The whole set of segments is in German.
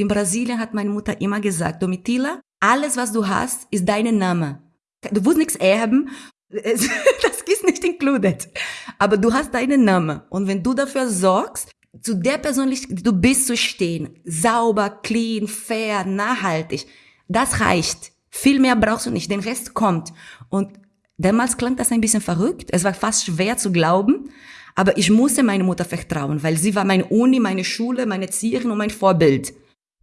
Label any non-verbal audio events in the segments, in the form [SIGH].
In Brasilien hat meine Mutter immer gesagt, Domitila, alles was du hast, ist dein Name. Du musst nichts erben, [LAUGHS] das ist nicht included. Aber du hast deinen Namen. Und wenn du dafür sorgst, zu der Persönlichkeit, die du bist, zu stehen, sauber, clean, fair, nachhaltig, das reicht. Viel mehr brauchst du nicht, den Rest kommt. Und damals klang das ein bisschen verrückt, es war fast schwer zu glauben, aber ich musste meine Mutter vertrauen, weil sie war meine Uni, meine Schule, meine Erzieherin und mein Vorbild.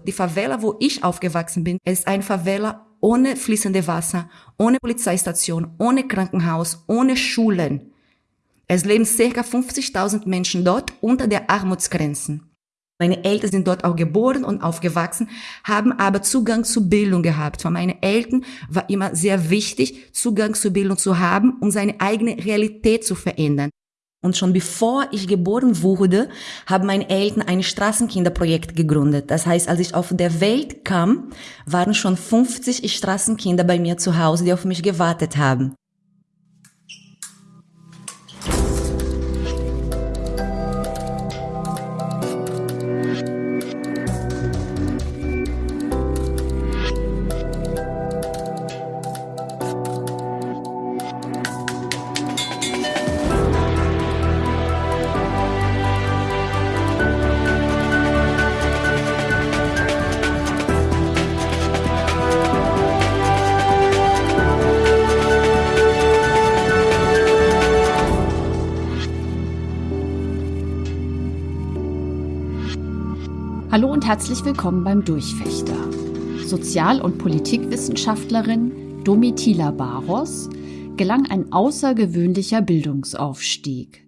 Die Favela, wo ich aufgewachsen bin, ist ein Favela ohne fließende Wasser, ohne Polizeistation, ohne Krankenhaus, ohne Schulen. Es leben circa 50.000 Menschen dort unter der Armutsgrenze. Meine Eltern sind dort auch geboren und aufgewachsen, haben aber Zugang zu Bildung gehabt. Für meine Eltern war immer sehr wichtig, Zugang zu Bildung zu haben, um seine eigene Realität zu verändern. Und schon bevor ich geboren wurde, haben meine Eltern ein Straßenkinderprojekt gegründet. Das heißt, als ich auf der Welt kam, waren schon 50 Straßenkinder bei mir zu Hause, die auf mich gewartet haben. Herzlich willkommen beim Durchfechter. Sozial- und Politikwissenschaftlerin Domitila Baros gelang ein außergewöhnlicher Bildungsaufstieg.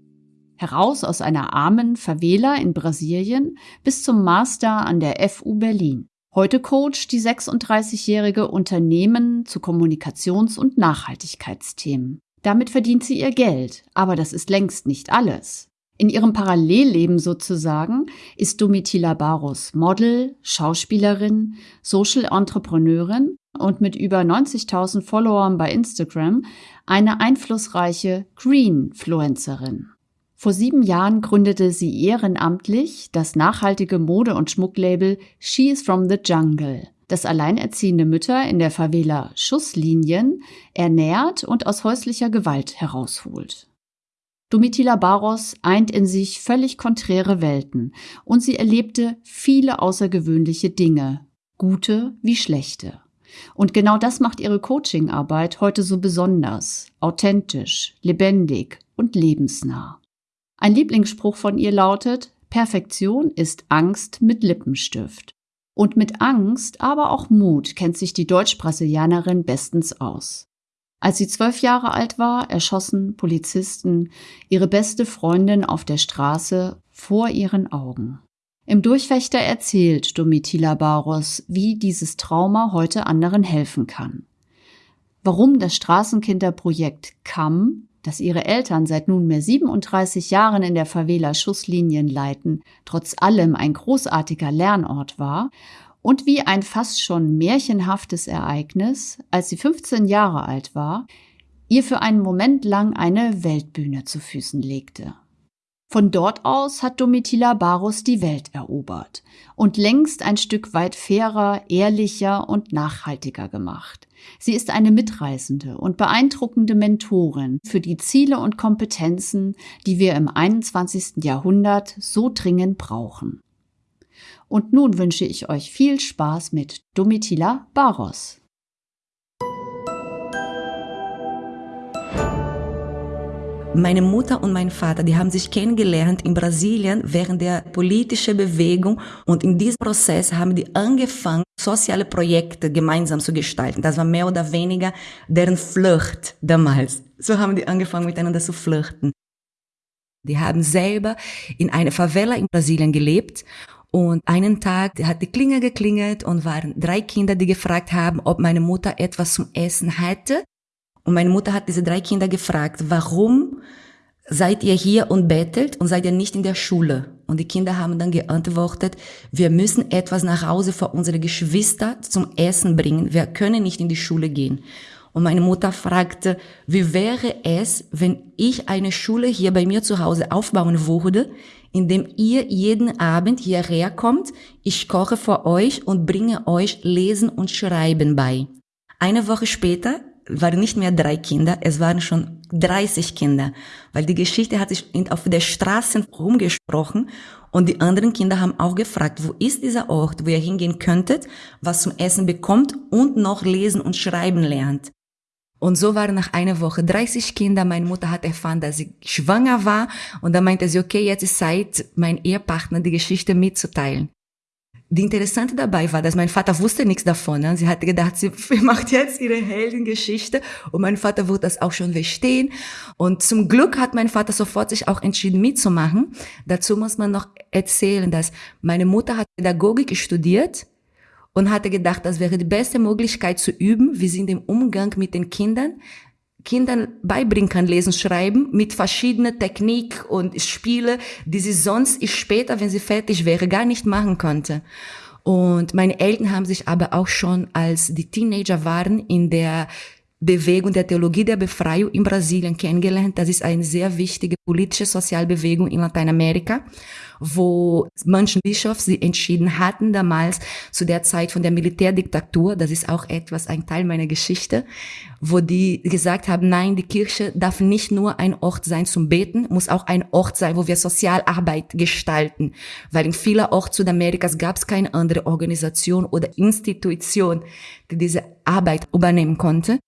Heraus aus einer armen Favela in Brasilien bis zum Master an der FU Berlin. Heute coacht die 36-jährige Unternehmen zu Kommunikations- und Nachhaltigkeitsthemen. Damit verdient sie ihr Geld, aber das ist längst nicht alles. In ihrem Parallelleben sozusagen ist Domitila Barros Model, Schauspielerin, Social Entrepreneurin und mit über 90.000 Followern bei Instagram eine einflussreiche Greenfluencerin. Vor sieben Jahren gründete sie ehrenamtlich das nachhaltige Mode- und Schmucklabel She is from the Jungle, das alleinerziehende Mütter in der Favela Schusslinien ernährt und aus häuslicher Gewalt herausholt. Domitila Barros eint in sich völlig konträre Welten und sie erlebte viele außergewöhnliche Dinge, gute wie schlechte. Und genau das macht ihre Coachingarbeit heute so besonders, authentisch, lebendig und lebensnah. Ein Lieblingsspruch von ihr lautet, Perfektion ist Angst mit Lippenstift. Und mit Angst, aber auch Mut kennt sich die Deutsch-Brasilianerin bestens aus. Als sie zwölf Jahre alt war, erschossen Polizisten ihre beste Freundin auf der Straße vor ihren Augen. Im Durchfechter erzählt Domitila Barros, wie dieses Trauma heute anderen helfen kann. Warum das Straßenkinderprojekt CAM, das ihre Eltern seit nunmehr 37 Jahren in der Favela Schusslinien leiten, trotz allem ein großartiger Lernort war und wie ein fast schon märchenhaftes Ereignis, als sie 15 Jahre alt war, ihr für einen Moment lang eine Weltbühne zu Füßen legte. Von dort aus hat Domitila Barus die Welt erobert und längst ein Stück weit fairer, ehrlicher und nachhaltiger gemacht. Sie ist eine mitreißende und beeindruckende Mentorin für die Ziele und Kompetenzen, die wir im 21. Jahrhundert so dringend brauchen. Und nun wünsche ich euch viel Spaß mit Domitila Baros. Meine Mutter und mein Vater, die haben sich kennengelernt in Brasilien während der politischen Bewegung und in diesem Prozess haben die angefangen, soziale Projekte gemeinsam zu gestalten. Das war mehr oder weniger deren Flucht damals. So haben die angefangen miteinander zu flirten. Die haben selber in einer Favela in Brasilien gelebt und einen Tag hat die Klingel geklingelt und waren drei Kinder, die gefragt haben, ob meine Mutter etwas zum Essen hätte. Und meine Mutter hat diese drei Kinder gefragt, warum seid ihr hier und bettelt und seid ihr nicht in der Schule? Und die Kinder haben dann geantwortet, wir müssen etwas nach Hause für unsere Geschwister zum Essen bringen. Wir können nicht in die Schule gehen. Und meine Mutter fragte, wie wäre es, wenn ich eine Schule hier bei mir zu Hause aufbauen würde, indem ihr jeden Abend hierher kommt, ich koche für euch und bringe euch Lesen und Schreiben bei. Eine Woche später waren nicht mehr drei Kinder, es waren schon 30 Kinder, weil die Geschichte hat sich auf der Straße rumgesprochen und die anderen Kinder haben auch gefragt, wo ist dieser Ort, wo ihr hingehen könntet, was zum Essen bekommt und noch lesen und schreiben lernt. Und so waren nach einer Woche 30 Kinder. Meine Mutter hat erfahren, dass sie schwanger war. Und dann meinte sie, okay, jetzt ist Zeit, mein Ehepartner die Geschichte mitzuteilen. Die Interessante dabei war, dass mein Vater wusste nichts davon. Ne? Sie hatte gedacht, [LAUGHS] sie macht jetzt ihre Heldengeschichte und mein Vater wird das auch schon verstehen. Und zum Glück hat mein Vater sofort sich auch entschieden mitzumachen. Dazu muss man noch erzählen, dass meine Mutter hat Pädagogik studiert und hatte gedacht, das wäre die beste Möglichkeit zu üben, wie sie in dem Umgang mit den Kindern Kindern beibringen kann, lesen, schreiben, mit verschiedenen Technik und Spiele, die sie sonst später, wenn sie fertig wäre, gar nicht machen konnte. Und meine Eltern haben sich aber auch schon, als die Teenager waren, in der Bewegung der Theologie der Befreiung in Brasilien kennengelernt. Das ist eine sehr wichtige politische Sozialbewegung in Lateinamerika, wo manche Bischofs sie entschieden hatten damals zu der Zeit von der Militärdiktatur. Das ist auch etwas, ein Teil meiner Geschichte, wo die gesagt haben, nein, die Kirche darf nicht nur ein Ort sein zum Beten, muss auch ein Ort sein, wo wir Sozialarbeit gestalten. Weil in vielen Orten Südamerikas gab es keine andere Organisation oder Institution, die diese Arbeit übernehmen konnte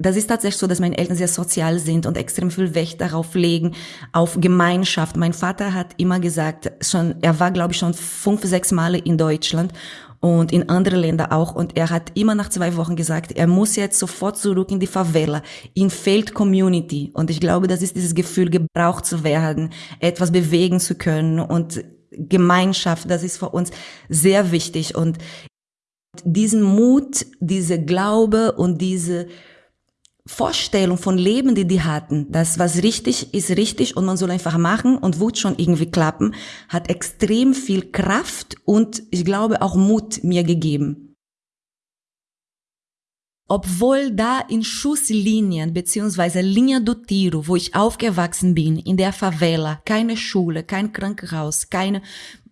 das ist tatsächlich so, dass meine Eltern sehr sozial sind und extrem viel Wert darauf legen, auf Gemeinschaft. Mein Vater hat immer gesagt, schon, er war, glaube ich, schon fünf, sechs Male in Deutschland und in andere Länder auch. Und er hat immer nach zwei Wochen gesagt, er muss jetzt sofort zurück in die Favela, in Feld Community. Und ich glaube, das ist dieses Gefühl, gebraucht zu werden, etwas bewegen zu können und Gemeinschaft, das ist für uns sehr wichtig. Und diesen Mut, diese Glaube und diese Vorstellung von Leben, die die hatten, dass was richtig ist richtig und man soll einfach machen und wird schon irgendwie klappen, hat extrem viel Kraft und ich glaube auch Mut mir gegeben. Obwohl da in Schusslinien beziehungsweise Linha do Tiro, wo ich aufgewachsen bin, in der Favela, keine Schule, kein Krankenhaus, keine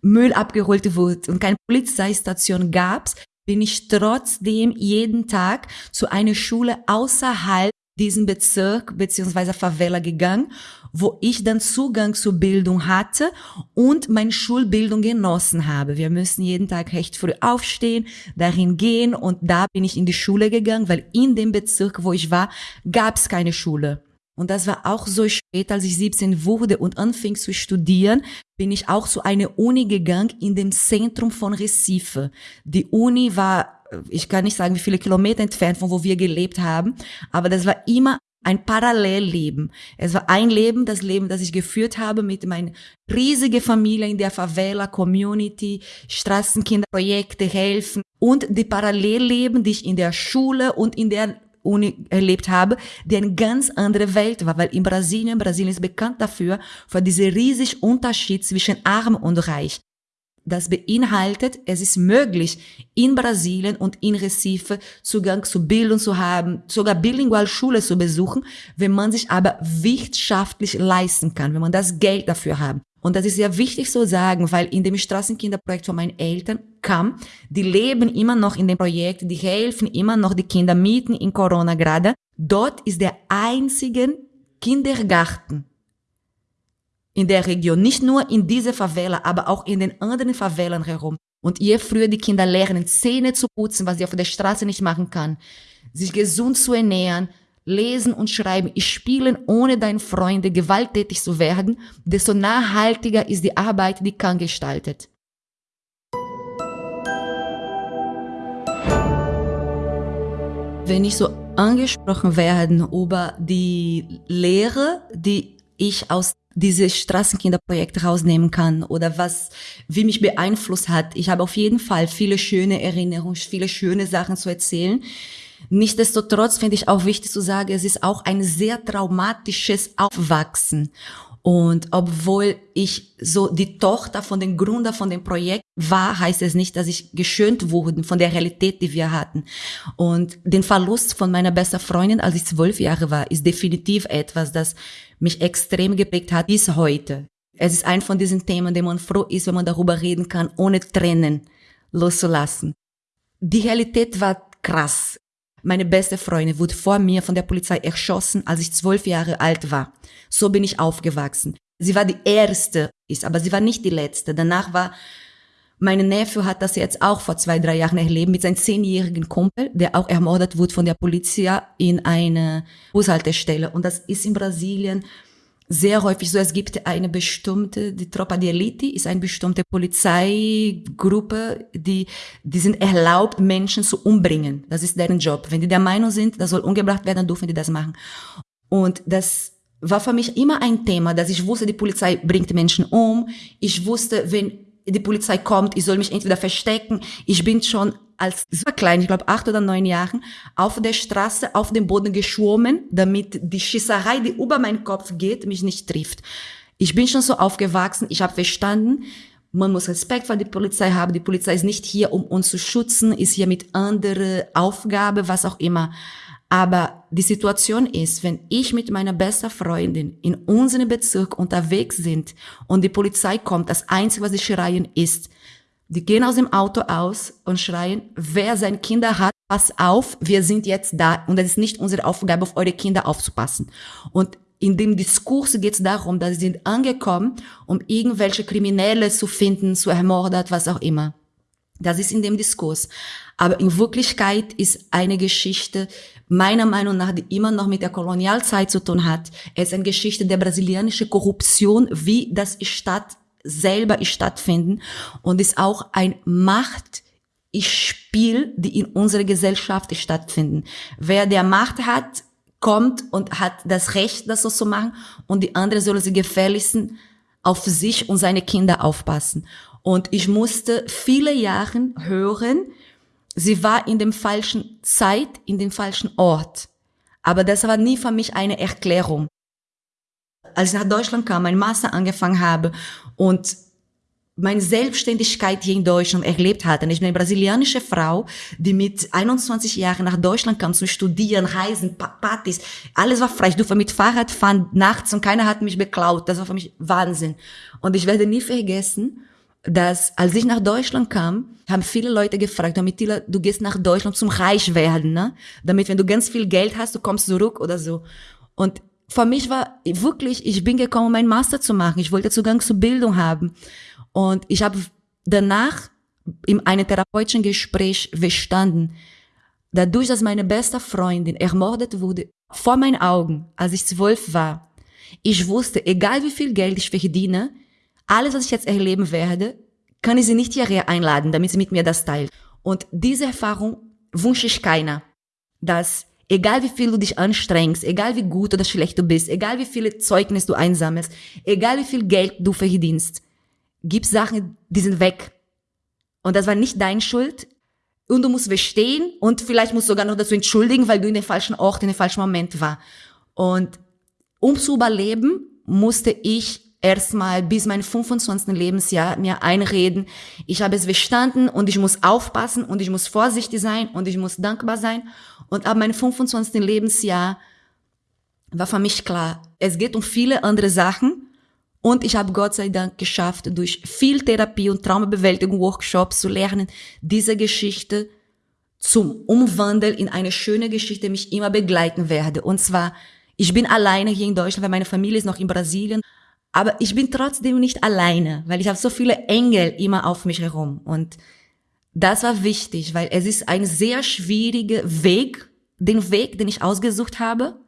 Müll abgeholt wurde und keine Polizeistation gab's, bin ich trotzdem jeden Tag zu einer Schule außerhalb diesem Bezirk beziehungsweise Favela gegangen, wo ich dann Zugang zur Bildung hatte und meine Schulbildung genossen habe. Wir müssen jeden Tag recht früh aufstehen, dahin gehen und da bin ich in die Schule gegangen, weil in dem Bezirk, wo ich war, gab es keine Schule. Und das war auch so spät, als ich 17 wurde und anfing zu studieren, bin ich auch zu einer Uni gegangen in dem Zentrum von Recife. Die Uni war, ich kann nicht sagen, wie viele Kilometer entfernt von wo wir gelebt haben, aber das war immer ein Parallelleben. Es war ein Leben, das Leben, das ich geführt habe mit meiner riesigen Familie in der Favela, Community, Straßenkinderprojekte helfen und die Parallelleben, die ich in der Schule und in der erlebt habe, die eine ganz andere Welt war, weil in Brasilien, Brasilien ist bekannt dafür, für diesen riesigen Unterschied zwischen arm und reich. Das beinhaltet, es ist möglich, in Brasilien und in Recife Zugang zu Bildung zu haben, sogar bilingual Schule zu besuchen, wenn man sich aber wirtschaftlich leisten kann, wenn man das Geld dafür hat. Und das ist sehr wichtig zu sagen, weil in dem Straßenkinderprojekt von meinen Eltern kam, die leben immer noch in dem Projekt, die helfen immer noch die Kinder mieten in Corona gerade. Dort ist der einzige Kindergarten in der Region, nicht nur in dieser Favela, aber auch in den anderen Favelan herum. Und je früher die Kinder lernen, Zähne zu putzen, was sie auf der Straße nicht machen kann, sich gesund zu ernähren, lesen und schreiben, spielen, ohne deine Freunde gewalttätig zu werden, desto nachhaltiger ist die Arbeit, die Kang gestaltet. Wenn ich so angesprochen werden über die Lehre, die ich aus dieses Straßenkinderprojekt rausnehmen kann oder was, wie mich beeinflusst hat. Ich habe auf jeden Fall viele schöne Erinnerungen, viele schöne Sachen zu erzählen. Nichtsdestotrotz finde ich auch wichtig zu sagen, es ist auch ein sehr traumatisches Aufwachsen. Und obwohl ich so die Tochter von den Gründer von dem Projekt war, heißt es nicht, dass ich geschönt wurde von der Realität, die wir hatten. Und den Verlust von meiner besten Freundin, als ich zwölf Jahre war, ist definitiv etwas, das mich extrem geprägt hat bis heute. Es ist ein von diesen Themen, dem man froh ist, wenn man darüber reden kann, ohne Tränen loszulassen. Die Realität war krass. Meine beste Freundin wurde vor mir von der Polizei erschossen, als ich zwölf Jahre alt war. So bin ich aufgewachsen. Sie war die erste, ist, aber sie war nicht die letzte. Danach war, meine Neffe hat das jetzt auch vor zwei, drei Jahren erlebt mit seinem zehnjährigen Kumpel, der auch ermordet wurde von der Polizei in einer Bushaltestelle. Und das ist in Brasilien sehr häufig so, es gibt eine bestimmte, die Tropa di Elite ist eine bestimmte Polizeigruppe, die, die sind erlaubt, Menschen zu umbringen. Das ist deren Job. Wenn die der Meinung sind, das soll umgebracht werden, dann dürfen die das machen. Und das war für mich immer ein Thema, dass ich wusste, die Polizei bringt Menschen um. Ich wusste, wenn die Polizei kommt, ich soll mich entweder verstecken. Ich bin schon als super klein, ich glaube acht oder neun Jahren, auf der Straße auf dem Boden geschwommen, damit die Schießerei, die über meinen Kopf geht, mich nicht trifft. Ich bin schon so aufgewachsen, ich habe verstanden, man muss Respekt vor der Polizei haben. Die Polizei ist nicht hier, um uns zu schützen, ist hier mit anderer Aufgabe, was auch immer. Aber die Situation ist, wenn ich mit meiner besten Freundin in unserem Bezirk unterwegs sind und die Polizei kommt, das Einzige, was sie schreien, ist, die gehen aus dem Auto aus und schreien, wer seine Kinder hat, pass auf, wir sind jetzt da und es ist nicht unsere Aufgabe, auf eure Kinder aufzupassen. Und in dem Diskurs geht es darum, dass sie sind angekommen, um irgendwelche Kriminelle zu finden, zu ermorden, was auch immer. Das ist in dem Diskurs. Aber in Wirklichkeit ist eine Geschichte, meiner Meinung nach, die immer noch mit der Kolonialzeit zu tun hat. Es ist eine Geschichte der brasilianischen Korruption, wie das Stadt selber stattfinden und ist auch ein Machtspiel, die in unserer Gesellschaft stattfinden. Wer der Macht hat, kommt und hat das Recht, das so zu machen und die andere soll sie gefälligsten auf sich und seine Kinder aufpassen. Und ich musste viele Jahre hören, sie war in dem falschen Zeit, in dem falschen Ort. Aber das war nie für mich eine Erklärung. Als ich nach Deutschland kam, mein Master angefangen habe und meine Selbstständigkeit hier in Deutschland erlebt hatte. Ich bin eine brasilianische Frau, die mit 21 Jahren nach Deutschland kam zum Studieren, Reisen, Partys. Alles war frei. Ich durfte mit Fahrrad fahren nachts und keiner hat mich beklaut. Das war für mich Wahnsinn. Und ich werde nie vergessen, dass als ich nach Deutschland kam, haben viele Leute gefragt, Domitila, du gehst nach Deutschland zum Reich werden, ne? Damit, wenn du ganz viel Geld hast, du kommst zurück oder so. Und für mich war wirklich, ich bin gekommen, um meinen Master zu machen. Ich wollte Zugang zur Bildung haben. Und ich habe danach in einem therapeutischen Gespräch verstanden, dadurch, dass meine beste Freundin ermordet wurde, vor meinen Augen, als ich zwölf war, ich wusste, egal wie viel Geld ich verdiene, alles, was ich jetzt erleben werde, kann ich sie nicht hierher einladen, damit sie mit mir das teilt. Und diese Erfahrung wünsche ich keiner, dass egal wie viel du dich anstrengst, egal wie gut oder schlecht du bist, egal wie viele Zeugnisse du einsammelst, egal wie viel Geld du verdienst, gibt Sachen, die sind weg. Und das war nicht deine Schuld. Und du musst verstehen und vielleicht musst du sogar noch dazu entschuldigen, weil du in den falschen Ort, in den falschen Moment war. Und um zu überleben, musste ich erstmal bis mein 25. Lebensjahr mir einreden, ich habe es verstanden und ich muss aufpassen und ich muss vorsichtig sein und ich muss dankbar sein. Und ab meinem 25. Lebensjahr war für mich klar, es geht um viele andere Sachen und ich habe Gott sei Dank geschafft, durch viel Therapie und Traumabewältigung Workshops zu lernen, diese Geschichte zum Umwandeln in eine schöne Geschichte mich immer begleiten werde. Und zwar, ich bin alleine hier in Deutschland, weil meine Familie ist noch in Brasilien. Aber ich bin trotzdem nicht alleine, weil ich habe so viele Engel immer auf mich herum. Und das war wichtig, weil es ist ein sehr schwieriger Weg, den Weg, den ich ausgesucht habe.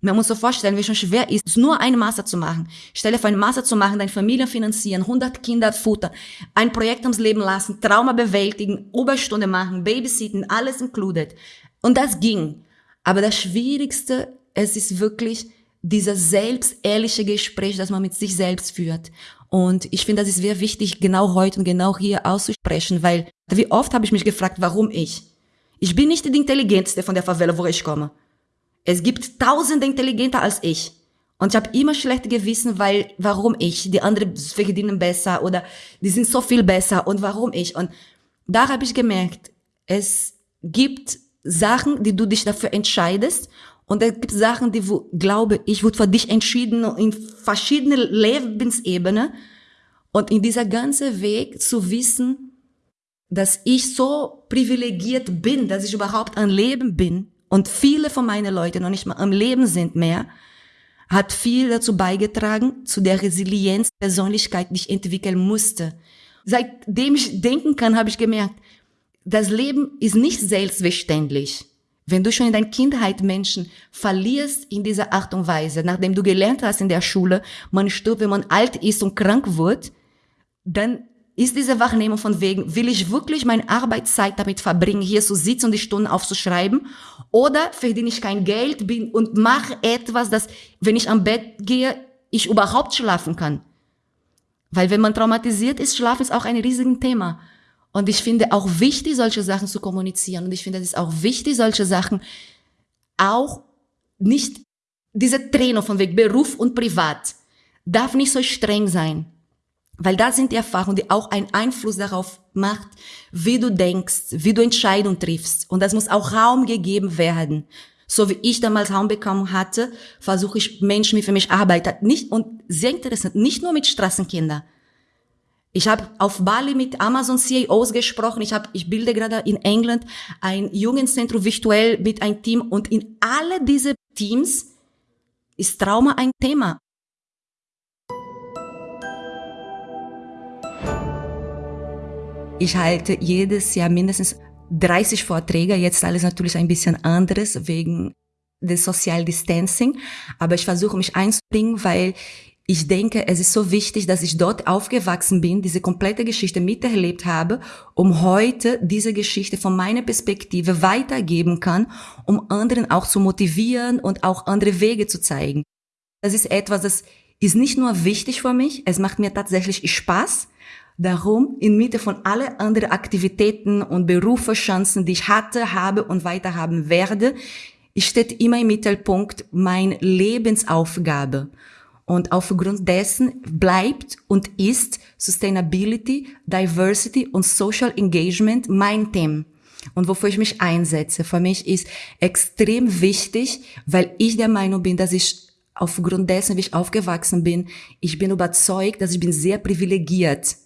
Man muss sich vorstellen, wie schon schwer ist, nur eine Master zu machen. Stelle für eine Master zu machen, deine Familie finanzieren, 100 Kinder futtern, ein Projekt ums Leben lassen, Trauma bewältigen, Oberstunde machen, Babysitten, alles included. Und das ging. Aber das Schwierigste, es ist wirklich, dieser selbstehrliche Gespräch, das man mit sich selbst führt. Und ich finde, das ist sehr wichtig, genau heute und genau hier auszusprechen, weil wie oft habe ich mich gefragt, warum ich? Ich bin nicht die intelligenteste von der Favela, wo ich komme. Es gibt tausende intelligenter als ich. Und ich habe immer schlechte Gewissen, weil warum ich? Die anderen verdienen besser oder die sind so viel besser und warum ich? Und da habe ich gemerkt, es gibt Sachen, die du dich dafür entscheidest und es gibt Sachen, die wo, glaube ich, wurde für dich entschieden in verschiedenen Lebensebenen und in dieser ganzen Weg zu wissen, dass ich so privilegiert bin, dass ich überhaupt am Leben bin und viele von meinen Leuten noch nicht mal am Leben sind mehr, hat viel dazu beigetragen, zu der Resilienz Persönlichkeit, die ich entwickeln musste. Seitdem ich denken kann, habe ich gemerkt, das Leben ist nicht selbstverständlich. Wenn du schon in deiner Kindheit Menschen verlierst in dieser Art und Weise, nachdem du gelernt hast in der Schule, man stirbt, wenn man alt ist und krank wird, dann ist diese Wahrnehmung von wegen, will ich wirklich meine Arbeitszeit damit verbringen, hier zu sitzen und die Stunden aufzuschreiben? Oder verdiene ich kein Geld bin und mache etwas, dass, wenn ich am Bett gehe, ich überhaupt schlafen kann? Weil wenn man traumatisiert ist, Schlafen ist auch ein riesiges Thema. Und ich finde auch wichtig, solche Sachen zu kommunizieren. Und ich finde, es auch wichtig, solche Sachen auch nicht, diese Trennung von wegen Beruf und Privat darf nicht so streng sein. Weil das sind die Erfahrungen, die auch einen Einfluss darauf macht, wie du denkst, wie du Entscheidungen triffst. Und das muss auch Raum gegeben werden. So wie ich damals Raum bekommen hatte, versuche ich Menschen, die für mich arbeiten. Nicht, und sehr interessant, nicht nur mit Straßenkindern. Ich habe auf Bali mit Amazon CEOs gesprochen. Ich, hab, ich bilde gerade in England ein Jugendzentrum virtuell mit einem Team. Und in alle diese Teams ist Trauma ein Thema. Ich halte jedes Jahr mindestens 30 Vorträge. Jetzt alles natürlich ein bisschen anderes wegen des Social Distancing. Aber ich versuche mich einzubringen, weil ich denke, es ist so wichtig, dass ich dort aufgewachsen bin, diese komplette Geschichte miterlebt habe, um heute diese Geschichte von meiner Perspektive weitergeben kann, um anderen auch zu motivieren und auch andere Wege zu zeigen. Das ist etwas, das ist nicht nur wichtig für mich, es macht mir tatsächlich Spaß, Darum, inmitten von alle anderen Aktivitäten und Berufschancen, die ich hatte, habe und weiter haben werde, steht immer im Mittelpunkt meine Lebensaufgabe. Und aufgrund dessen bleibt und ist Sustainability, Diversity und Social Engagement mein Thema. Und wofür ich mich einsetze. Für mich ist extrem wichtig, weil ich der Meinung bin, dass ich aufgrund dessen, wie ich aufgewachsen bin, ich bin überzeugt, dass ich bin sehr privilegiert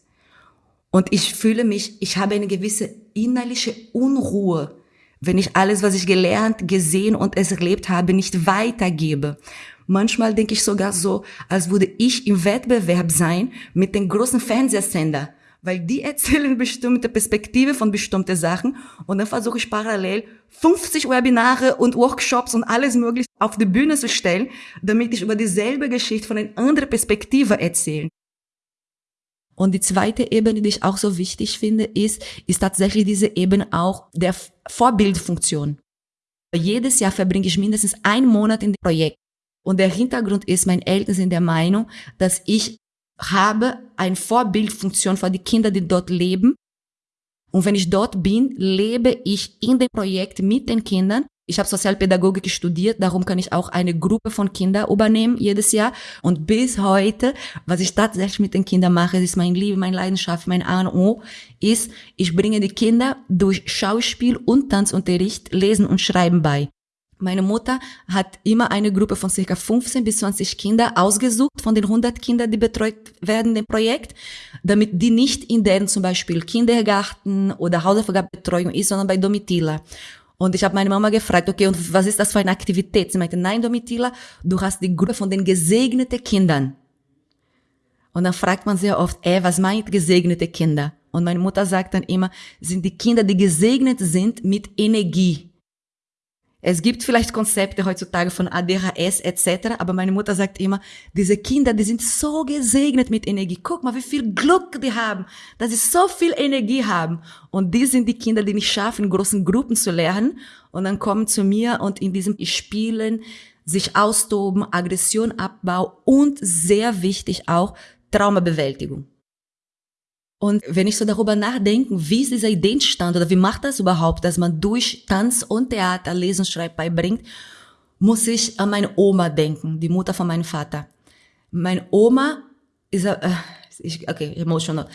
und ich fühle mich, ich habe eine gewisse innerliche Unruhe, wenn ich alles, was ich gelernt, gesehen und es erlebt habe, nicht weitergebe. Manchmal denke ich sogar so, als würde ich im Wettbewerb sein mit den großen Fernsehsender, weil die [LAUGHS] erzählen bestimmte Perspektive von bestimmten Sachen und dann versuche ich parallel 50 Webinare und Workshops und alles mögliche auf die Bühne zu stellen, damit ich über dieselbe Geschichte von einer anderen Perspektive erzähle. Und die zweite Ebene, die ich auch so wichtig finde, ist, ist tatsächlich diese Ebene auch der Vorbildfunktion. Jedes Jahr verbringe ich mindestens einen Monat in dem Projekt. Und der Hintergrund ist, meine Eltern sind der Meinung, dass ich habe eine Vorbildfunktion für die Kinder, die dort leben. Und wenn ich dort bin, lebe ich in dem Projekt mit den Kindern ich habe Sozialpädagogik studiert, darum kann ich auch eine Gruppe von Kindern übernehmen jedes Jahr. Und bis heute, was ich tatsächlich mit den Kindern mache, ist mein Liebe, meine Leidenschaft, mein A und O, ist, ich bringe die Kinder durch Schauspiel und Tanzunterricht, Lesen und Schreiben bei. Meine Mutter hat immer eine Gruppe von circa 15 bis 20 Kinder ausgesucht von den 100 Kindern, die betreut werden im Projekt, damit die nicht in deren zum Beispiel Kindergarten oder Hausaufgabenbetreuung ist, sondern bei Domitila. Und ich habe meine Mama gefragt, okay, und was ist das für eine Aktivität? Sie meinte, nein, Domitila, du hast die Gruppe von den gesegneten Kindern. Und dann fragt man sehr oft, ey, was meint gesegnete Kinder? Und meine Mutter sagt dann immer, sind die Kinder, die gesegnet sind mit Energie. Es gibt vielleicht Konzepte heutzutage von ADHS etc., aber meine Mutter sagt immer, diese Kinder, die sind so gesegnet mit Energie. Guck mal, wie viel Glück die haben, dass sie so viel Energie haben. Und die sind die Kinder, die nicht schaffen, in großen Gruppen zu lernen und dann kommen zu mir und in diesem Spielen sich austoben, Aggression Abbau und sehr wichtig auch Traumabewältigung. Und wenn ich so darüber nachdenke, wie ist diese Idee entstanden oder wie macht das überhaupt, dass man durch Tanz und Theater Lesen, Schreiben beibringt, muss ich an meine Oma denken, die Mutter von meinem Vater. Meine Oma ist, äh, ich, okay, emotional.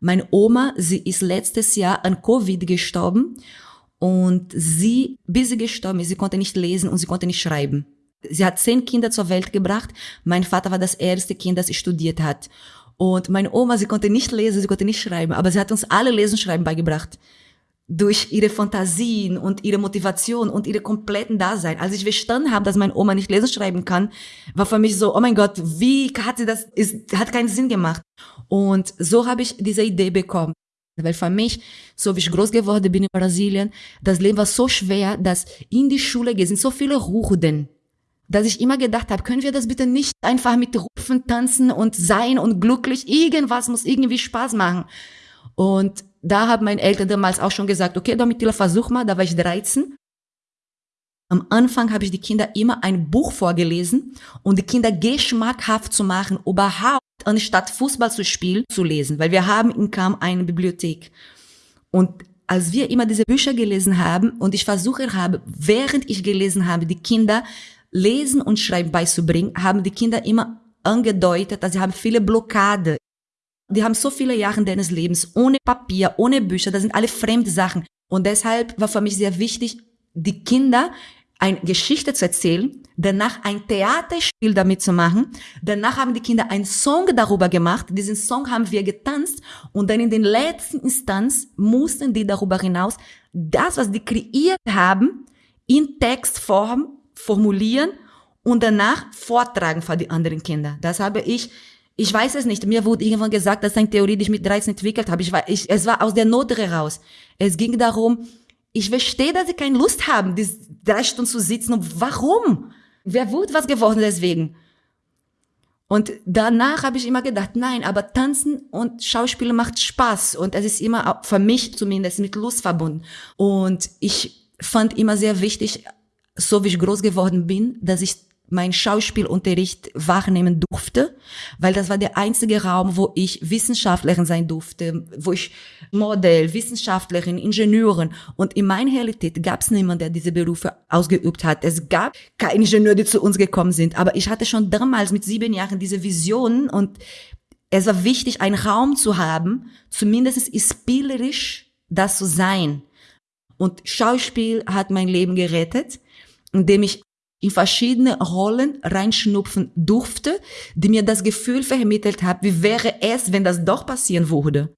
Meine Oma, sie ist letztes Jahr an Covid gestorben und sie, bis sie gestorben ist, sie konnte nicht lesen und sie konnte nicht schreiben. Sie hat zehn Kinder zur Welt gebracht. Mein Vater war das erste Kind, das studiert hat. Und meine Oma, sie konnte nicht lesen, sie konnte nicht schreiben, aber sie hat uns alle Lesen, Schreiben beigebracht. Durch ihre Fantasien und ihre Motivation und ihre kompletten Dasein. Als ich verstanden habe, dass meine Oma nicht lesen, schreiben kann, war für mich so, oh mein Gott, wie hat sie das, ist, hat keinen Sinn gemacht. Und so habe ich diese Idee bekommen. Weil für mich, so wie ich groß geworden bin in Brasilien, das Leben war so schwer, dass in die Schule gehen sind so viele Hurden dass ich immer gedacht habe, können wir das bitte nicht einfach mit Rufen tanzen und sein und glücklich, irgendwas muss irgendwie Spaß machen. Und da haben meine Eltern damals auch schon gesagt, okay, Domitila, versuch mal, da war ich 13. Am Anfang habe ich die Kinder immer ein Buch vorgelesen und die Kinder geschmackhaft zu machen, überhaupt anstatt Fußball zu spielen, zu lesen, weil wir haben in Kam eine Bibliothek. Und als wir immer diese Bücher gelesen haben und ich versuche habe, während ich gelesen habe, die Kinder Lesen und Schreiben beizubringen, haben die Kinder immer angedeutet, dass sie haben viele Blockade. Die haben so viele Jahre deines Lebens ohne Papier, ohne Bücher, das sind alle fremde Sachen. Und deshalb war für mich sehr wichtig, die Kinder eine Geschichte zu erzählen, danach ein Theaterspiel damit zu machen. Danach haben die Kinder einen Song darüber gemacht. Diesen Song haben wir getanzt und dann in den letzten Instanz mussten die darüber hinaus das, was die kreiert haben, in Textform formulieren und danach vortragen für die anderen Kinder. Das habe ich, ich weiß es nicht. Mir wurde irgendwann gesagt, das ist eine Theorie, die ich mit 13 entwickelt habe. Ich war, ich, es war aus der Not heraus. Es ging darum, ich verstehe, dass sie keine Lust haben, diese drei Stunden zu sitzen. Und warum? Wer wird was geworden deswegen? Und danach habe ich immer gedacht, nein, aber Tanzen und Schauspielen macht Spaß. Und es ist immer, für mich zumindest, mit Lust verbunden. Und ich fand immer sehr wichtig, so wie ich groß geworden bin, dass ich meinen Schauspielunterricht wahrnehmen durfte, weil das war der einzige Raum, wo ich Wissenschaftlerin sein durfte, wo ich Modell, Wissenschaftlerin, Ingenieurin und in meiner Realität gab es niemanden, der diese Berufe ausgeübt hat. Es gab keine Ingenieure, die zu uns gekommen sind, aber ich hatte schon damals mit sieben Jahren diese Vision und es war wichtig, einen Raum zu haben, zumindest spielerisch das zu sein. Und Schauspiel hat mein Leben gerettet indem ich in verschiedene Rollen reinschnupfen durfte, die mir das Gefühl vermittelt haben, wie wäre es, wenn das doch passieren würde.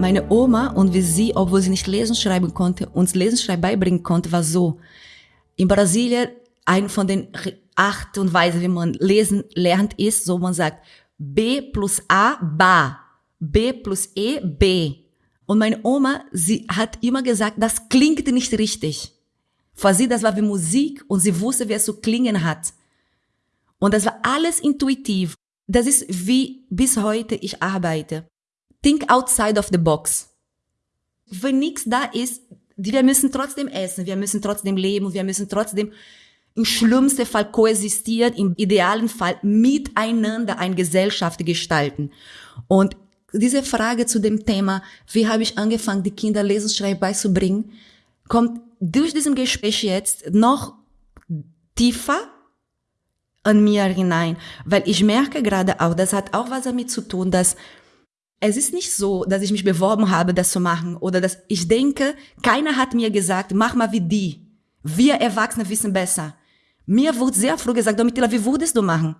Meine Oma und wie sie, obwohl sie nicht lesen schreiben konnte, uns lesen schreiben beibringen konnte, war so. In Brasilien, ein von den Art und Weise, wie man lesen lernt, ist, so man sagt, B plus A, Ba. B plus E, B. Und meine Oma, sie hat immer gesagt, das klingt nicht richtig. Für sie, das war wie Musik und sie wusste, wie es zu klingen hat. Und das war alles intuitiv. Das ist wie bis heute ich arbeite. Think outside of the box. Wenn nichts da ist, wir müssen trotzdem essen, wir müssen trotzdem leben, wir müssen trotzdem im schlimmsten Fall koexistieren, im idealen Fall miteinander eine Gesellschaft gestalten. Und diese Frage zu dem Thema, wie habe ich angefangen, die Kinder Lesen, Schreiben beizubringen, kommt durch diesen Gespräch jetzt noch tiefer an mir hinein, weil ich merke gerade auch, das hat auch was damit zu tun, dass es ist nicht so, dass ich mich beworben habe, das zu machen oder dass ich denke, keiner hat mir gesagt, mach mal wie die. Wir Erwachsene wissen besser. Mir wurde sehr früh gesagt, Domitila, wie würdest du machen?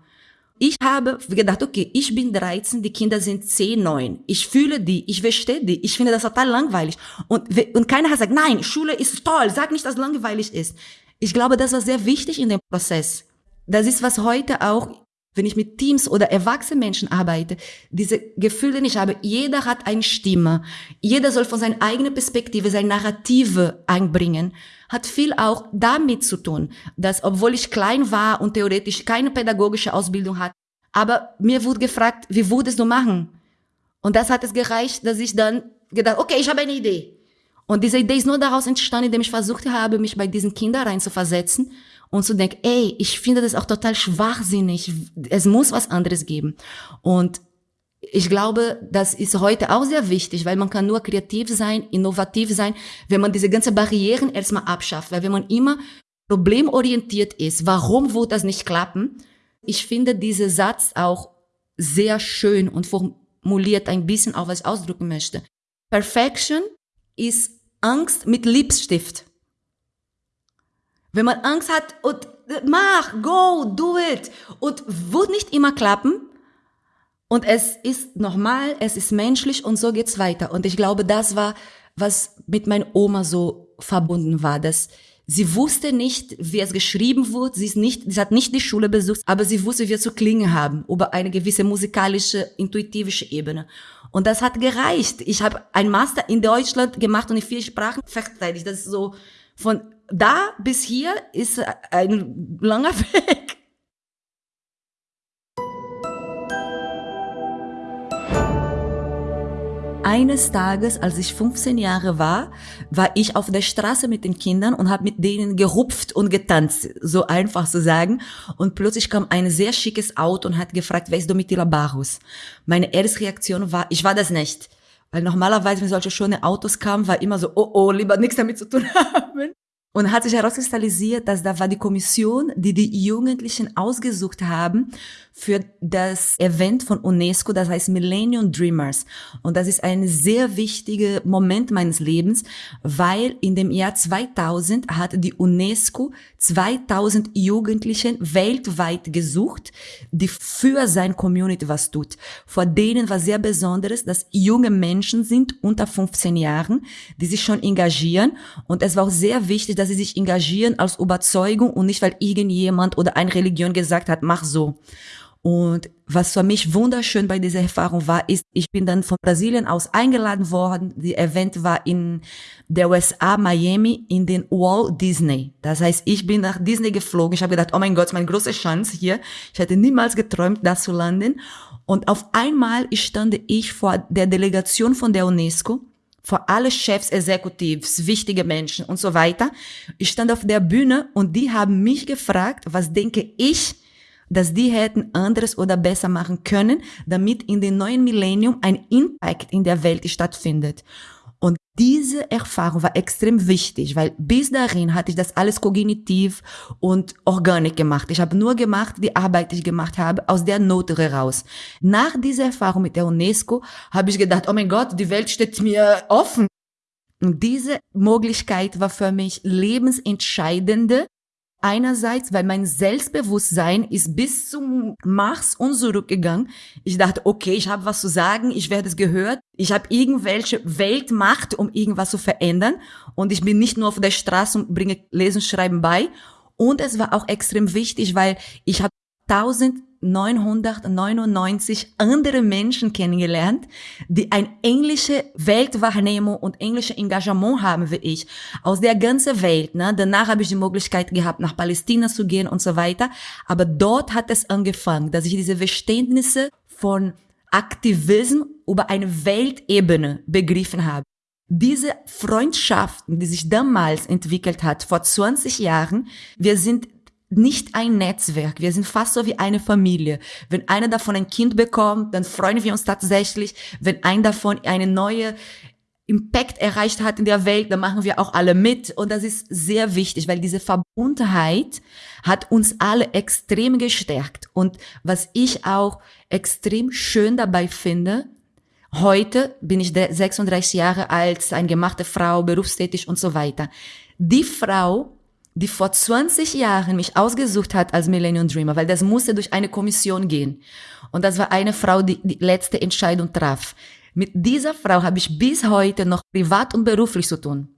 Ich habe gedacht, okay, ich bin 13, die Kinder sind 10, 9. Ich fühle die, ich verstehe die, ich finde das total langweilig. Und, und keiner hat gesagt, nein, Schule ist toll, sag nicht, dass es langweilig ist. Ich glaube, das war sehr wichtig in dem Prozess. Das ist, was heute auch, wenn ich mit Teams oder erwachsenen Menschen arbeite, diese Gefühle nicht habe. Jeder hat eine Stimme. Jeder soll von seiner eigenen Perspektive, seine Narrative einbringen hat viel auch damit zu tun, dass obwohl ich klein war und theoretisch keine pädagogische Ausbildung hatte, aber mir wurde gefragt, wie würdest du machen? Und das hat es gereicht, dass ich dann gedacht, okay, ich habe eine Idee. Und diese Idee ist nur daraus entstanden, indem ich versucht habe, mich bei diesen Kindern reinzuversetzen und zu denken, ey, ich finde das auch total schwachsinnig. Es muss was anderes geben. Und ich glaube, das ist heute auch sehr wichtig, weil man kann nur kreativ sein, innovativ sein, wenn man diese ganzen Barrieren erstmal abschafft. Weil wenn man immer problemorientiert ist, warum wird das nicht klappen? Ich finde diesen Satz auch sehr schön und formuliert ein bisschen auch, was ich ausdrücken möchte. Perfection ist Angst mit Lipstift. Wenn man Angst hat und mach, go, do it und wird nicht immer klappen, und es ist normal, es ist menschlich und so geht's weiter. Und ich glaube, das war, was mit meiner Oma so verbunden war, dass sie wusste nicht, wie es geschrieben wird. Sie ist nicht, sie hat nicht die Schule besucht, aber sie wusste, wie es zu klingen haben über eine gewisse musikalische, intuitivische Ebene. Und das hat gereicht. Ich habe ein Master in Deutschland gemacht und in vier Sprachen verteidigt. Das ist so von da bis hier ist ein langer [LAUGHS] Weg. Eines Tages, als ich 15 Jahre war, war ich auf der Straße mit den Kindern und habe mit denen gerupft und getanzt, so einfach zu sagen. Und plötzlich kam ein sehr schickes Auto und hat gefragt, wer ist Domitila Barus? Meine erste Reaktion war, ich war das nicht. Weil normalerweise, wenn solche schöne Autos kamen, war immer so, oh oh, lieber nichts damit zu tun [LAUGHS] haben. Und hat sich herauskristallisiert, dass da war die Kommission, die die Jugendlichen ausgesucht haben für das Event von UNESCO, das heißt Millennium Dreamers. Und das ist ein sehr wichtiger Moment meines Lebens, weil in dem Jahr 2000 hat die UNESCO 2000 Jugendlichen weltweit gesucht, die für sein Community was tut. Vor denen war sehr besonderes, dass junge Menschen sind unter 15 Jahren, die sich schon engagieren. Und es war auch sehr wichtig, dass sie sich engagieren aus Überzeugung und nicht, weil irgendjemand oder eine Religion gesagt hat, mach so. Und was für mich wunderschön bei dieser Erfahrung war, ist, ich bin dann von Brasilien aus eingeladen worden. Die Event war in der USA, Miami, in den Walt Disney. Das heißt, ich bin nach Disney geflogen. Ich habe gedacht, oh mein Gott, meine große Chance hier. Ich hätte niemals geträumt, da zu landen. Und auf einmal stand ich vor der Delegation von der UNESCO vor alle Chefs, Executives, wichtige Menschen und so weiter. Ich stand auf der Bühne und die haben mich gefragt, was denke ich, dass die hätten anderes oder besser machen können, damit in dem neuen Millennium ein Impact in der Welt stattfindet. Und diese Erfahrung war extrem wichtig, weil bis dahin hatte ich das alles kognitiv und organisch gemacht. Ich habe nur gemacht, die Arbeit, die ich gemacht habe, aus der Not heraus. Nach dieser Erfahrung mit der UNESCO habe ich gedacht, oh mein Gott, die Welt steht mir offen. Und diese Möglichkeit war für mich lebensentscheidende, Einerseits, weil mein Selbstbewusstsein ist bis zum Mars und zurückgegangen. Ich dachte, okay, ich habe was zu sagen, ich werde es gehört, ich habe irgendwelche Weltmacht, um irgendwas zu verändern und ich bin nicht nur auf der Straße und bringe Lesen, Schreiben bei. Und es war auch extrem wichtig, weil ich habe tausend 999 andere Menschen kennengelernt, die ein englische Weltwahrnehmung und englische Engagement haben wie ich, aus der ganzen Welt. Ne? Danach habe ich die Möglichkeit gehabt, nach Palästina zu gehen und so weiter. Aber dort hat es angefangen, dass ich diese Verständnisse von Aktivismus über eine Weltebene begriffen habe. Diese Freundschaften, die sich damals entwickelt hat, vor 20 Jahren, wir sind nicht ein Netzwerk. Wir sind fast so wie eine Familie. Wenn einer davon ein Kind bekommt, dann freuen wir uns tatsächlich. Wenn ein davon eine neue Impact erreicht hat in der Welt, dann machen wir auch alle mit. Und das ist sehr wichtig, weil diese Verbundenheit hat uns alle extrem gestärkt. Und was ich auch extrem schön dabei finde, heute bin ich 36 Jahre alt, eine gemachte Frau, berufstätig und so weiter. Die Frau, die vor 20 Jahren mich ausgesucht hat als Millennium Dreamer, weil das musste durch eine Kommission gehen. Und das war eine Frau, die die letzte Entscheidung traf. Mit dieser Frau habe ich bis heute noch privat und beruflich zu tun.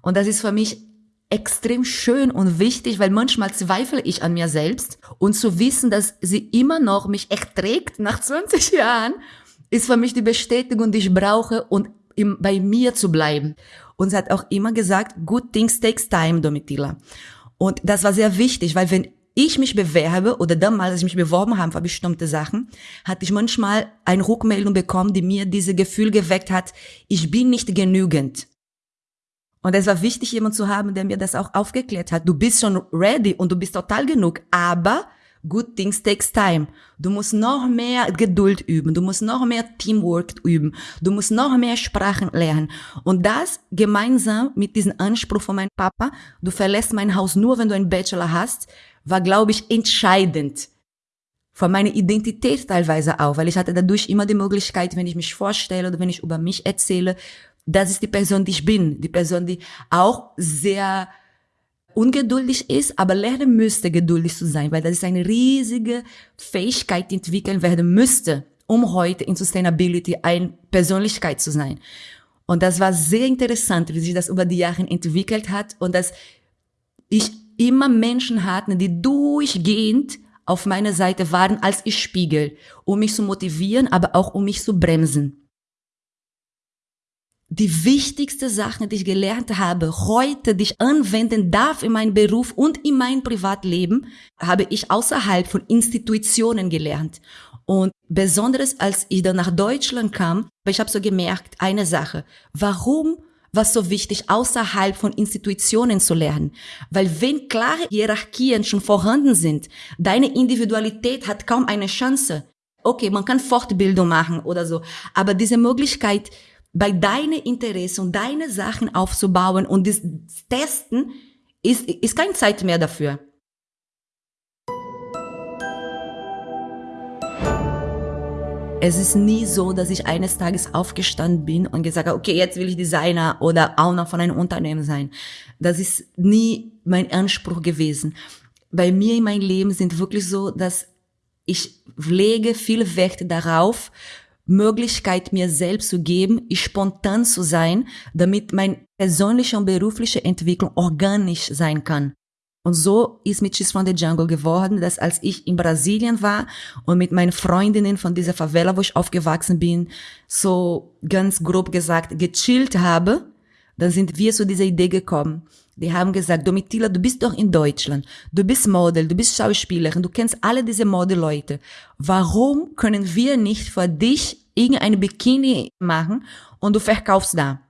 Und das ist für mich extrem schön und wichtig, weil manchmal zweifle ich an mir selbst und zu wissen, dass sie immer noch mich erträgt nach 20 Jahren, ist für mich die Bestätigung, die ich brauche und bei mir zu bleiben. Und sie hat auch immer gesagt, good things takes time, Domitila. Und das war sehr wichtig, weil wenn ich mich bewerbe oder damals, als ich mich beworben habe für bestimmte Sachen, hatte ich manchmal eine Rückmeldung bekommen, die mir diese Gefühl geweckt hat, ich bin nicht genügend. Und es war wichtig, jemand zu haben, der mir das auch aufgeklärt hat. Du bist schon ready und du bist total genug, aber good things takes time. Du musst noch mehr Geduld üben, du musst noch mehr Teamwork üben, du musst noch mehr Sprachen lernen. Und das gemeinsam mit diesem Anspruch von meinem Papa, du verlässt mein Haus nur, wenn du einen Bachelor hast, war, glaube ich, entscheidend. Für meine Identität teilweise auch, weil ich hatte dadurch immer die Möglichkeit, wenn ich mich vorstelle oder wenn ich über mich erzähle, das ist die Person, die ich bin. Die Person, die auch sehr ungeduldig ist, aber lernen müsste, geduldig zu sein, weil das ist eine riesige Fähigkeit, die entwickeln werden müsste, um heute in Sustainability eine Persönlichkeit zu sein. Und das war sehr interessant, wie sich das über die Jahre entwickelt hat und dass ich immer Menschen hatte, die durchgehend auf meiner Seite waren als ich Spiegel, um mich zu motivieren, aber auch um mich zu bremsen die wichtigste Sache, die ich gelernt habe, heute, die ich anwenden darf in meinem Beruf und in meinem Privatleben, habe ich außerhalb von Institutionen gelernt. Und besonders als ich dann nach Deutschland kam, ich habe so gemerkt, eine Sache, warum war so wichtig, außerhalb von Institutionen zu lernen? Weil wenn klare Hierarchien schon vorhanden sind, deine Individualität hat kaum eine Chance. Okay, man kann Fortbildung machen oder so, aber diese Möglichkeit, bei deinen Interessen und deine Sachen aufzubauen und das Testen ist, ist keine Zeit mehr dafür. Es ist nie so, dass ich eines Tages aufgestanden bin und gesagt habe, okay, jetzt will ich Designer oder noch von einem Unternehmen sein. Das ist nie mein Anspruch gewesen. Bei mir in meinem Leben sind wirklich so, dass ich lege viel Wert darauf, Möglichkeit mir selbst zu geben, spontan zu sein, damit mein persönliche und berufliche Entwicklung organisch sein kann. Und so ist mit Cheese from the Jungle geworden, dass als ich in Brasilien war und mit meinen Freundinnen von dieser Favela, wo ich aufgewachsen bin, so ganz grob gesagt gechillt habe, dann sind wir zu dieser Idee gekommen. Die haben gesagt, Domitila, du bist doch in Deutschland. Du bist Model, du bist Schauspielerin, du kennst alle diese Modeleute. Warum können wir nicht für dich irgendeine Bikini machen und du verkaufst da?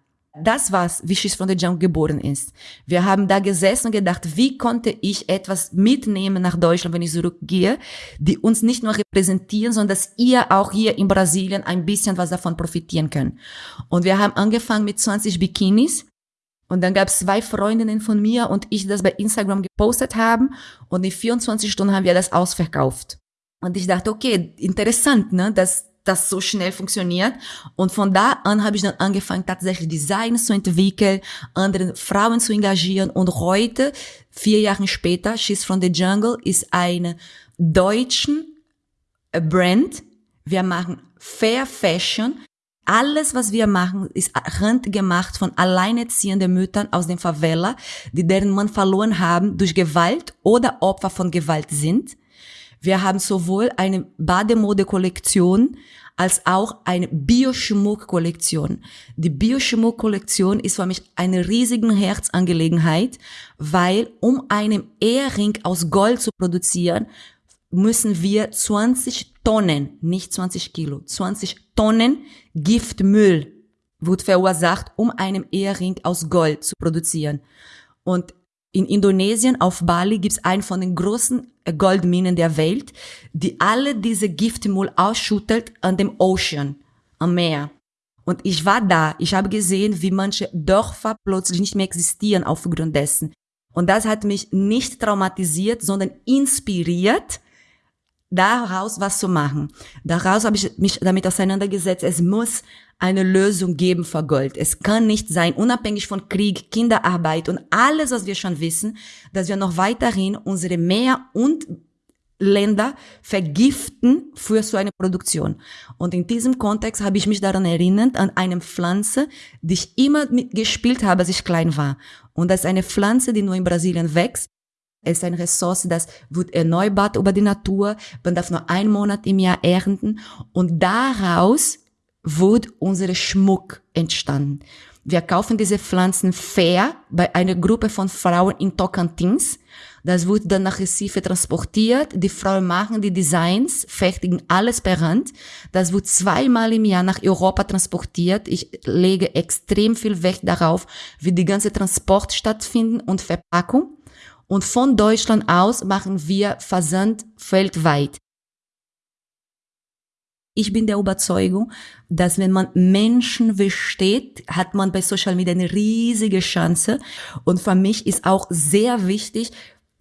Das war's, wie Schiss von der Jungle geboren ist. Wir haben da gesessen und gedacht, wie konnte ich etwas mitnehmen nach Deutschland, wenn ich zurückgehe, die uns nicht nur repräsentieren, sondern dass ihr auch hier in Brasilien ein bisschen was davon profitieren könnt. Und wir haben angefangen mit 20 Bikinis und dann gab es zwei Freundinnen von mir und ich, die das bei Instagram gepostet haben. Und in 24 Stunden haben wir das ausverkauft. Und ich dachte, okay, interessant, ne, dass das so schnell funktioniert. Und von da an habe ich dann angefangen, tatsächlich Designs zu entwickeln, andere Frauen zu engagieren. Und heute, vier Jahre später, She's from the Jungle ist eine deutschen Brand. Wir machen Fair Fashion alles, was wir machen, ist handgemacht von alleinerziehenden Müttern aus den Favela, die deren Mann verloren haben durch Gewalt oder Opfer von Gewalt sind. Wir haben sowohl eine Bademode-Kollektion als auch eine Bioschmuck-Kollektion. Die Bioschmuck-Kollektion ist für mich eine riesige Herzangelegenheit, weil um einen Ehering aus Gold zu produzieren, müssen wir 20 Tonnen, nicht 20 Kilo, 20 Tonnen Giftmüll wird verursacht, um einen Ehering aus Gold zu produzieren. Und in Indonesien, auf Bali, gibt's einen von den großen Goldminen der Welt, die alle diese Giftmüll ausschüttelt an dem Ocean, am Meer. Und ich war da, ich habe gesehen, wie manche Dörfer plötzlich nicht mehr existieren aufgrund dessen. Und das hat mich nicht traumatisiert, sondern inspiriert, daraus was zu machen. Daraus habe ich mich damit auseinandergesetzt, es muss eine Lösung geben für Gold. Es kann nicht sein, unabhängig von Krieg, Kinderarbeit und alles, was wir schon wissen, dass wir noch weiterhin unsere Meer und Länder vergiften für so eine Produktion. Und in diesem Kontext habe ich mich daran erinnert, an eine Pflanze, die ich immer gespielt habe, als ich klein war. Und das ist eine Pflanze, die nur in Brasilien wächst ist eine Ressource, das wird erneuert über die Natur. Man darf nur einen Monat im Jahr ernten. Und daraus wird unser Schmuck entstanden. Wir kaufen diese Pflanzen fair bei einer Gruppe von Frauen in Tocantins. Das wird dann nach Recife transportiert. Die Frauen machen die Designs, fertigen alles per Hand. Das wird zweimal im Jahr nach Europa transportiert. Ich lege extrem viel Wert darauf, wie die ganze Transport stattfinden und Verpackung. Und von Deutschland aus machen wir Versand weltweit. Ich bin der Überzeugung, dass wenn man Menschen versteht, hat man bei Social Media eine riesige Chance. Und für mich ist auch sehr wichtig,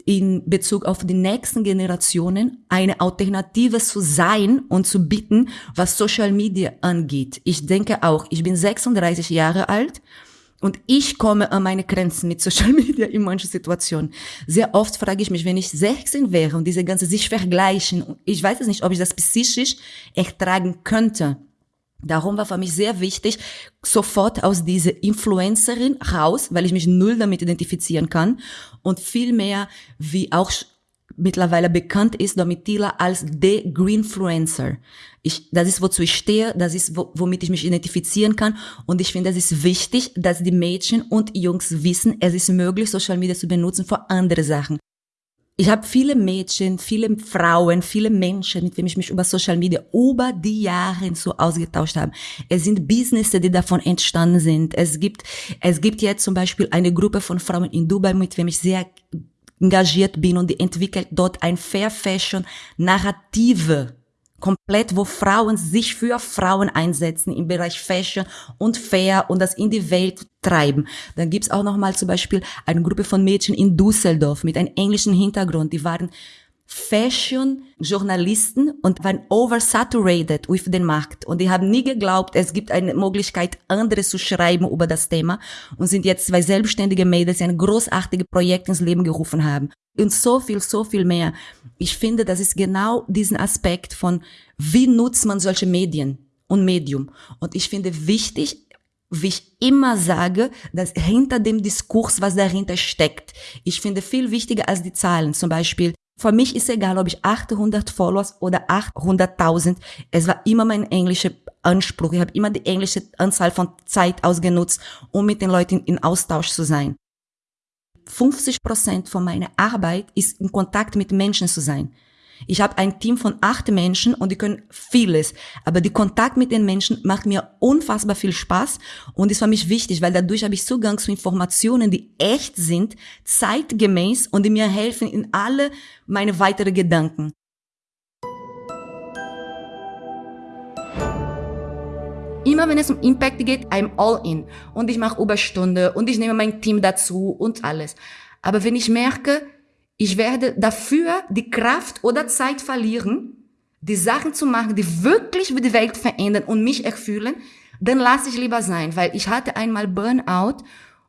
in Bezug auf die nächsten Generationen eine Alternative zu sein und zu bieten, was Social Media angeht. Ich denke auch, ich bin 36 Jahre alt und ich komme an meine Grenzen mit Social [LAUGHS] Media in manchen Situationen. Sehr oft frage ich mich, wenn ich 16 wäre und diese ganze sich vergleichen, ich weiß es nicht, ob ich das psychisch ertragen könnte. Darum war für mich sehr wichtig, sofort aus dieser Influencerin raus, weil ich mich null damit identifizieren kann und viel mehr, wie auch mittlerweile bekannt ist, Domitila als the Greenfluencer. Ich, das ist, wozu ich stehe, das ist, womit ich mich identifizieren kann. Und ich finde, es ist wichtig, dass die Mädchen und Jungs wissen, es ist möglich, Social Media zu benutzen für andere Sachen. Ich habe viele Mädchen, viele Frauen, viele Menschen, mit denen ich mich über Social Media über die Jahre so ausgetauscht habe. Es sind Businesses, die davon entstanden sind. Es gibt, es gibt jetzt zum Beispiel eine Gruppe von Frauen in Dubai, mit denen ich sehr engagiert bin und entwickelt dort ein Fair Fashion Narrative komplett, wo Frauen sich für Frauen einsetzen im Bereich Fashion und Fair und das in die Welt treiben. Dann gibt's auch noch mal zum Beispiel eine Gruppe von Mädchen in Düsseldorf mit einem englischen Hintergrund, die waren Fashion-Journalisten und waren oversaturated with den Markt. Und die haben nie geglaubt, es gibt eine Möglichkeit, anderes zu schreiben über das Thema und sind jetzt zwei selbstständige Mädels, die ein großartiges Projekt ins Leben gerufen haben. Und so viel, so viel mehr. Ich finde, das ist genau diesen Aspekt von, wie nutzt man solche Medien und Medium. Und ich finde wichtig, wie ich immer sage, dass hinter dem Diskurs, was dahinter steckt. Ich finde viel wichtiger als die Zahlen. Zum Beispiel, für mich ist egal, ob ich 800 Followers oder 800.000. Es war immer mein englischer Anspruch. Ich habe immer die englische Anzahl von Zeit ausgenutzt, um mit den Leuten in Austausch zu sein. 50 Prozent von meiner Arbeit ist in Kontakt mit Menschen zu sein. Ich habe ein Team von acht Menschen und die können vieles. Aber die Kontakt mit den Menschen macht mir unfassbar viel Spaß und ist für mich wichtig, weil dadurch habe ich Zugang zu Informationen, die echt sind, zeitgemäß und die mir helfen in alle meine weiteren Gedanken. Immer wenn es um Impact geht, I'm all in. Und ich mache Überstunde und ich nehme mein Team dazu und alles. Aber wenn ich merke, ich werde dafür die Kraft oder Zeit verlieren, die Sachen zu machen, die wirklich die Welt verändern und mich erfüllen, dann lasse ich lieber sein, weil ich hatte einmal Burnout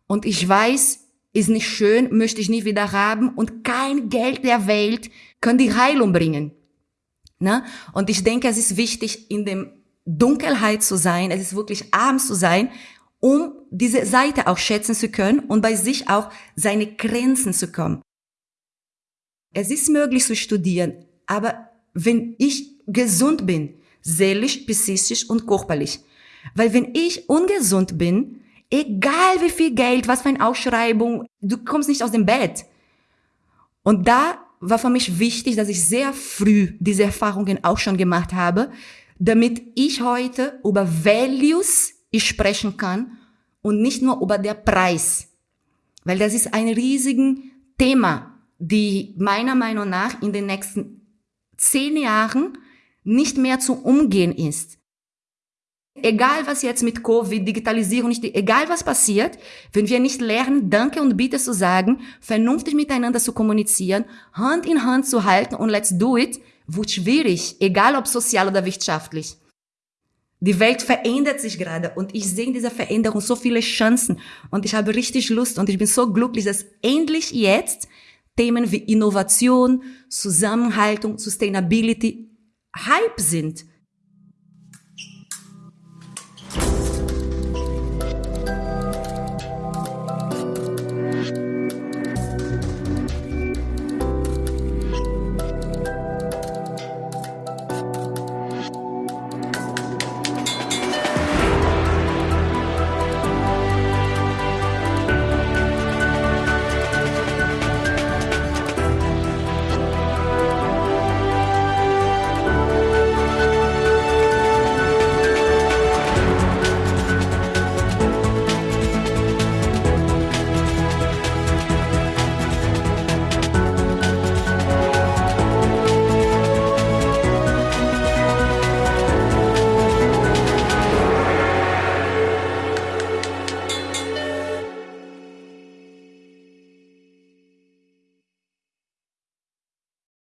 und ich weiß, ist nicht schön, möchte ich nie wieder haben und kein Geld der Welt kann die Heilung bringen. Ne? Und ich denke, es ist wichtig, in dem Dunkelheit zu sein, es ist wirklich arm zu sein, um diese Seite auch schätzen zu können und bei sich auch seine Grenzen zu kommen. Es ist möglich zu studieren, aber wenn ich gesund bin, seelisch, psychisch und körperlich. Weil wenn ich ungesund bin, egal wie viel Geld, was für eine Ausschreibung, du kommst nicht aus dem Bett. Und da war für mich wichtig, dass ich sehr früh diese Erfahrungen auch schon gemacht habe, damit ich heute über Values sprechen kann und nicht nur über der Preis. Weil das ist ein riesigen Thema die meiner Meinung nach in den nächsten zehn Jahren nicht mehr zu umgehen ist. Egal was jetzt mit Covid, Digitalisierung, nicht, egal was passiert, wenn wir nicht lernen, Danke und Bitte zu sagen, vernünftig miteinander zu kommunizieren, Hand in Hand zu halten und let's do it, wird schwierig, egal ob sozial oder wirtschaftlich. Die Welt verändert sich gerade und ich sehe in dieser Veränderung so viele Chancen und ich habe richtig Lust und ich bin so glücklich, dass endlich jetzt Themen wie Innovation, Zusammenhaltung, Sustainability Hype sind.